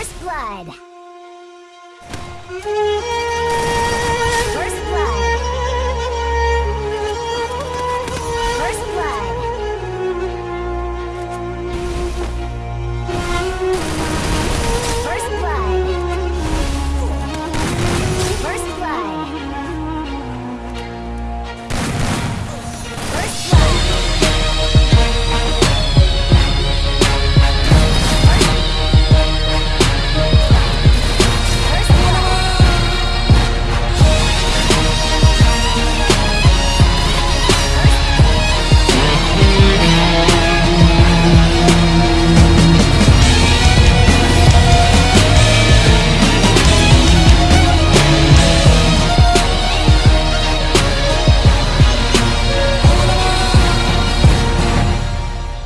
First blood.